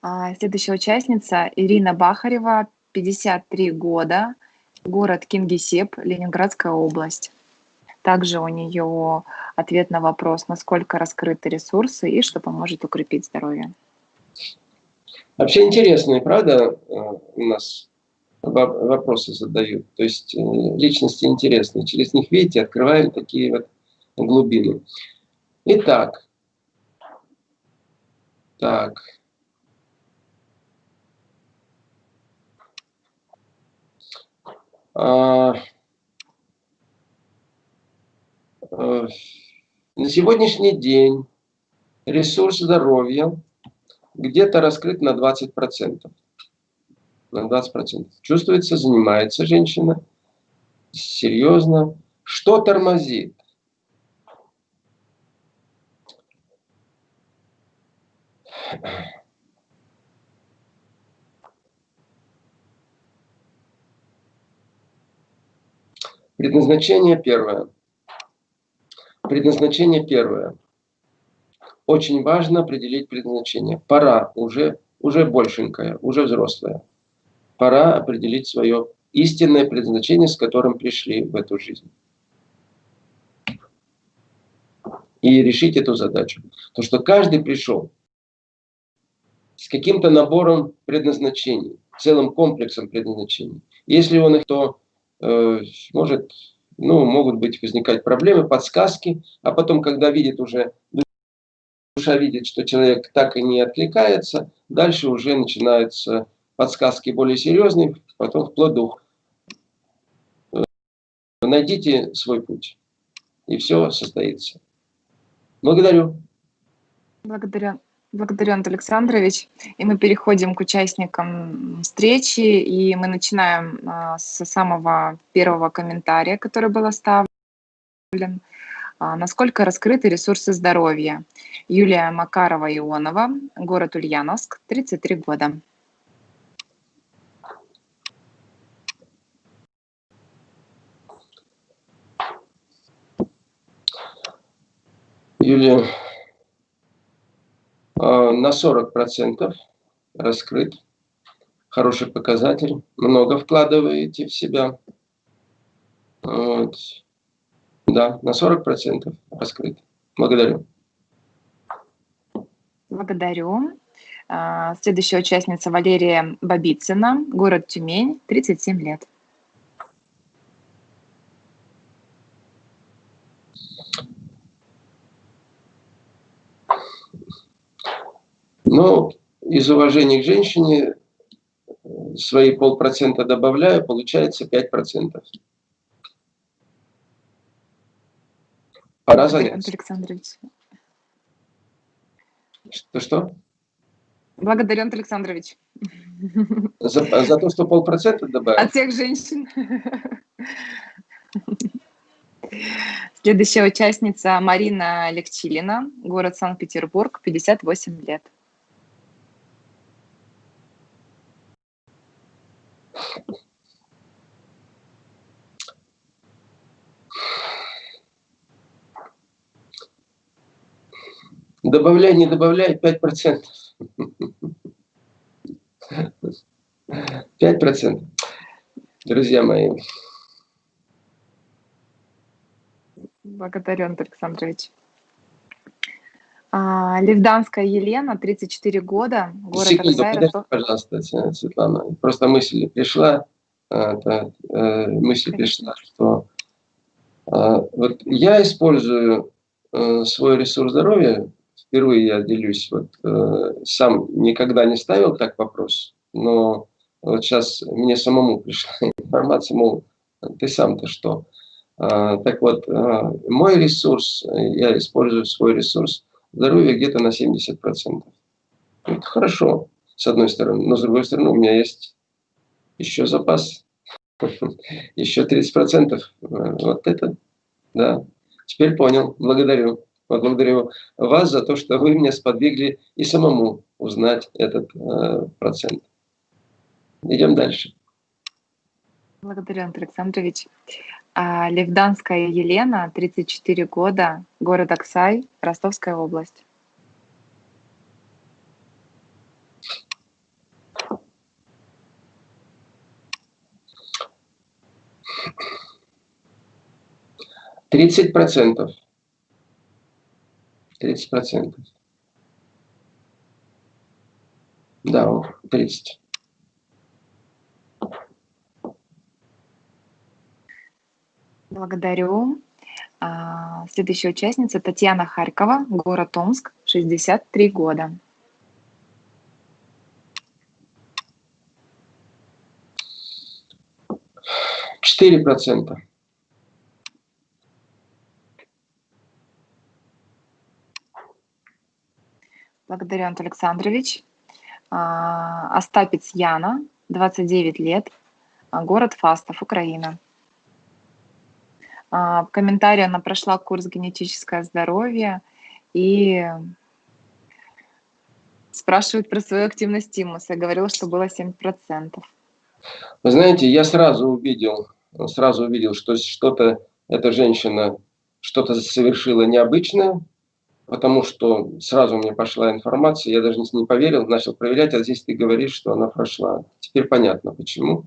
А, следующая участница Ирина Бахарева, 53 года, город Кингисепп, Ленинградская область. Также у нее ответ на вопрос, насколько раскрыты ресурсы и что поможет укрепить здоровье. Вообще интересные, правда, э, у нас вопросы задают. То есть э, личности интересные. Через них, видите, открываем такие вот глубины. Итак. Так. А, Э, на сегодняшний день ресурс здоровья где-то раскрыт на 20%. На 20%. Чувствуется, занимается женщина. Серьезно. Что тормозит? Предназначение первое. Предназначение первое. Очень важно определить предназначение. Пора, уже, уже большенькая, уже взрослая. Пора определить свое истинное предназначение, с которым пришли в эту жизнь. И решить эту задачу. То, что каждый пришел с каким-то набором предназначений, целым комплексом предназначений. Если он их, то э, может, ну, могут быть возникать проблемы, подсказки, а потом, когда видит уже, душа видит, что человек так и не откликается, дальше уже начинаются подсказки более серьезные, потом вплоть до э, найдите свой путь, и все состоится. Благодарю. Благодарю. Благодарю, Антон Александрович. И мы переходим к участникам встречи, и мы начинаем а, с самого первого комментария, который был оставлен. А, насколько раскрыты ресурсы здоровья? Юлия Макарова-Ионова, город Ульяновск, 33 года. Юлия Э, на 40% раскрыт. Хороший показатель. Много вкладываете в себя. Вот. Да, на 40% раскрыт. Благодарю. Благодарю. А, следующая участница Валерия Бабицына, город Тюмень, 37 лет. Но из уважения к женщине свои полпроцента добавляю, получается 5%. Пора заняться. Александрович. Что-что? Благодарю, Антон Александрович. За, за то, что полпроцента добавил? От всех женщин. Следующая участница Марина Легчилина, город Санкт-Петербург, 58 лет. Добавляй, не добавляй, 5%. 5%. Друзья мои. Благодарю, Антон Александрович. А, Левданская Елена, 34 года, город Секунду, Оксай, подожди, пожалуйста, Светлана. Просто мысль пришла, а, это, э, мысль пришла, что а, вот я использую э, свой ресурс здоровья, впервые я делюсь, вот э, сам никогда не ставил так вопрос, но вот сейчас мне самому пришла информация, мол, ты сам-то что? Так вот, мой ресурс, я использую свой ресурс здоровье где-то на 70%. Это хорошо, с одной стороны. Но с другой стороны, у меня есть еще запас. Еще 30%. Вот это, да. Теперь понял. Благодарю. Благодарю вас за то, что вы меня сподвигли и самому узнать этот э, процент. Идем дальше. Благодарю, Антон Александрович. А, Левданская Елена, 34 года, город Оксай, Ростовская область. Тридцать процентов. Тридцать процентов. Да, тридцать. Благодарю. А, следующая участница Татьяна Харькова, город Омск, 63 года. Четыре процента. Благодарю, Антон Александрович. А, Остапец Яна, 29 лет, город Фастов, Украина. А, в комментарии она прошла курс «Генетическое здоровье» и спрашивает про свою активность тимуса. Говорила, что было 7%. Вы знаете, я сразу увидел, сразу увидел, что что-то эта женщина что-то совершила необычное, потому что сразу мне пошла информация, я даже не поверил, начал проверять, а здесь ты говоришь, что она прошла. Теперь понятно, почему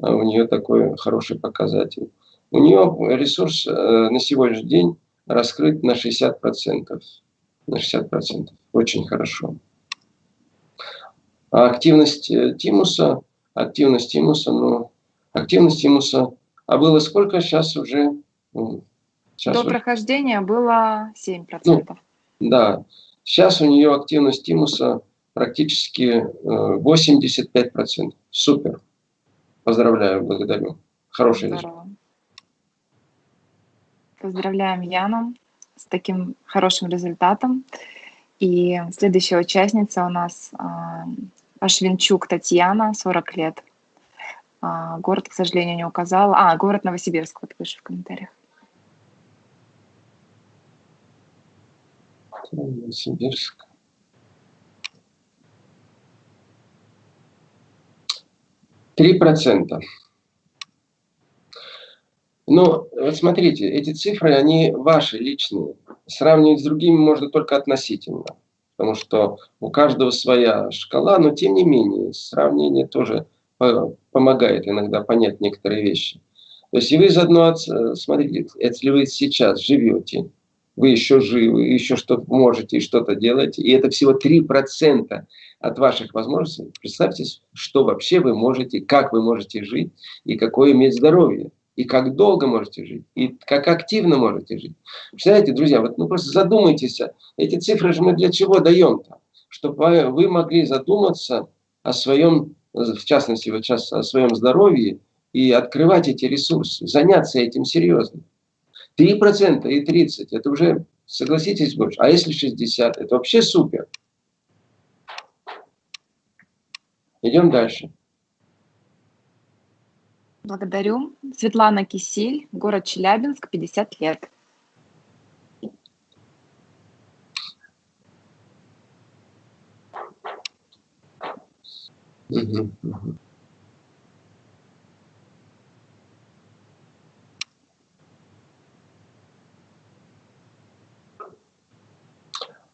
а, у нее такой хороший показатель. У нее ресурс э, на сегодняшний день раскрыт на 60%. На 60%. Очень хорошо. А активность э, тимуса, активность тимуса, ну, активность тимуса, а было сколько сейчас уже? Сейчас До уже... прохождения было 7%. Ну, да, сейчас у нее активность тимуса практически 85%. Э, Супер. Поздравляю, благодарю. Хороший результат. Поздравляем Яну с таким хорошим результатом. И следующая участница у нас а, Ашвинчук Татьяна, 40 лет. А, город, к сожалению, не указала. А, город Новосибирск, вот выше в комментариях. Новосибирск. Три процента. Но вот смотрите, эти цифры, они ваши, личные. Сравнивать с другими можно только относительно. Потому что у каждого своя шкала, но тем не менее сравнение тоже помогает иногда понять некоторые вещи. То есть и вы заодно, смотрите, если вы сейчас живете, вы еще живы, еще что-то можете и что-то делаете, и это всего 3% от ваших возможностей, представьте, что вообще вы можете, как вы можете жить и какое иметь здоровье и как долго можете жить, и как активно можете жить. Представляете, друзья, вот ну просто задумайтесь, эти цифры же мы для чего даем-то? Чтобы вы могли задуматься о своем, в частности, вот сейчас о своем здоровье и открывать эти ресурсы, заняться этим серьезно. 3% и 30% это уже, согласитесь, больше. А если 60%, это вообще супер. Идем дальше. Благодарю. Светлана Кисель, город Челябинск, 50 лет.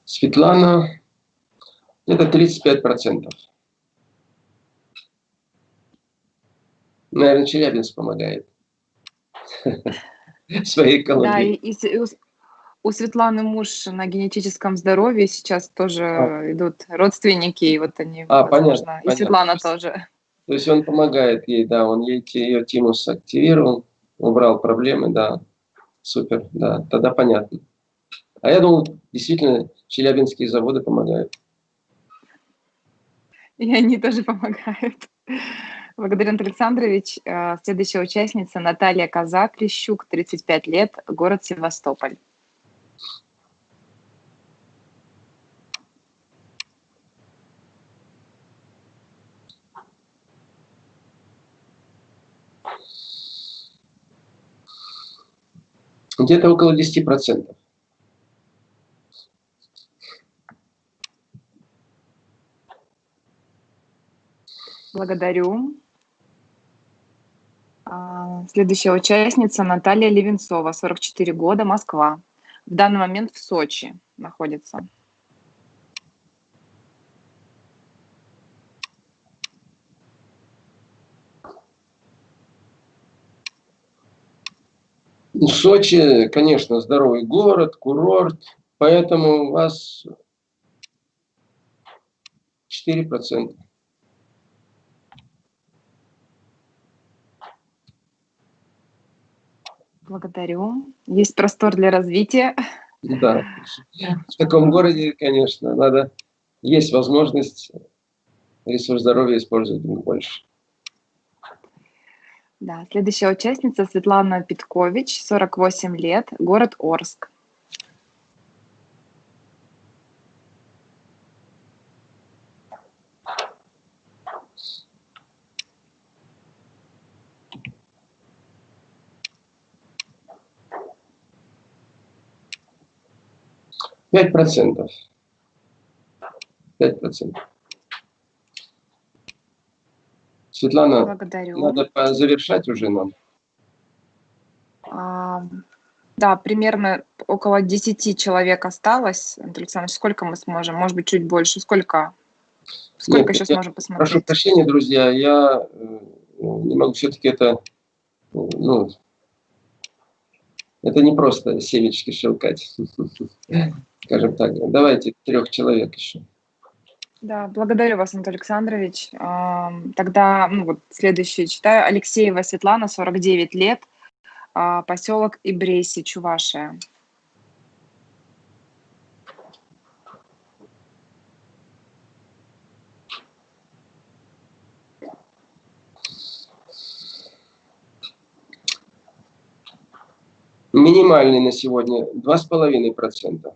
Светлана, это 35 процентов. Наверное, Челябинск помогает. Своей экологией. Да, и, и у Светланы муж на генетическом здоровье сейчас тоже а. идут родственники, и вот они, а, возможно, понятно, и понятно. Светлана тоже. То есть он помогает ей, да, он ей ее тимус активировал, убрал проблемы, да, супер, да, тогда понятно. А я думал, действительно, челябинские заводы помогают. И они тоже помогают. Благодарю, Антон Александрович. Э, следующая участница Наталья Казак, Лещук, 35 лет, город Севастополь. Где-то около 10%. Благодарю. А, следующая участница Наталья Левенцова, 44 года, Москва. В данный момент в Сочи находится. Сочи, конечно, здоровый город, курорт, поэтому у вас 4%. Благодарю. Есть простор для развития. Да. В таком городе, конечно, надо, есть возможность ресурс здоровья использовать больше. Да, следующая участница Светлана Питкович, 48 лет, город Орск. Пять процентов. Пять процентов. Светлана, Благодарю. надо завершать уже нам. А, да, примерно около 10 человек осталось. Андрей Александрович, сколько мы сможем? Может быть, чуть больше. Сколько? Сколько Нет, еще сможем посмотреть? Прошу прощения, друзья, я э, не могу все-таки это, ну, это не просто семечки щелкать. Скажем так, давайте трех человек еще. Да, благодарю вас, Антон Александрович. Тогда ну, вот следующее читаю. Алексеева Светлана, 49 лет, а, поселок Ибрейси, Чувашия. Минимальный на сегодня 2,5%.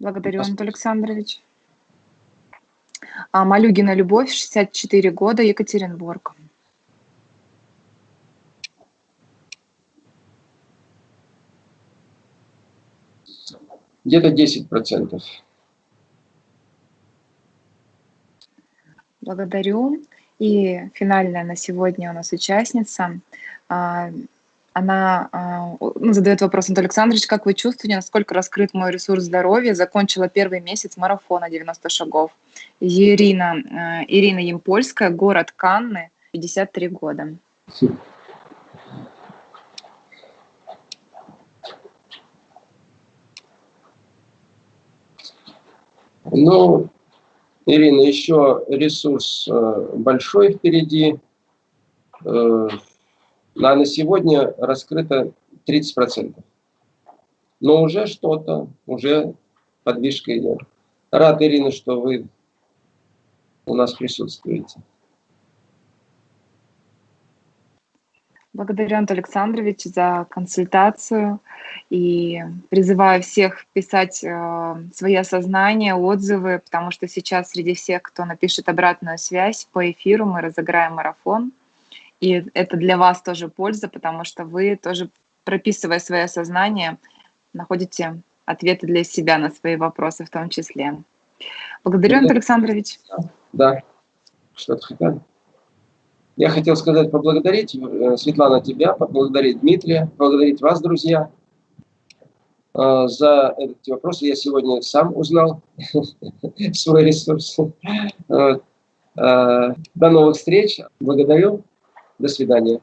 Благодарю, Антон Александрович. А, Малюгина Любовь, 64 года, Екатеринбург. Где-то 10%. Благодарю. И финальная на сегодня у нас участница. Она а, ну, задает вопрос, Антон Александрович, как вы чувствуете, насколько раскрыт мой ресурс здоровья? Закончила первый месяц марафона 90 шагов. Ирина, э, Ирина Емпольская, город Канны, 53 года. Ну, Ирина, еще ресурс э, большой впереди. Э, а на сегодня раскрыто 30%. Но уже что-то, уже подвижка идет. Рад, Ирина, что вы у нас присутствуете. Благодарю, Антон Александрович, за консультацию и призываю всех писать э, свои осознания, отзывы, потому что сейчас среди всех, кто напишет обратную связь по эфиру, мы разыграем марафон. И это для вас тоже польза, потому что вы тоже, прописывая свое сознание, находите ответы для себя на свои вопросы в том числе. Благодарю, Антон Александрович. Да, что-то хотел. Я хотел сказать, поблагодарить, э, Светлана, тебя, поблагодарить Дмитрия, поблагодарить вас, друзья, э, за эти вопросы. Я сегодня сам узнал свой ресурс. Э, до новых встреч. Благодарю. До свидания.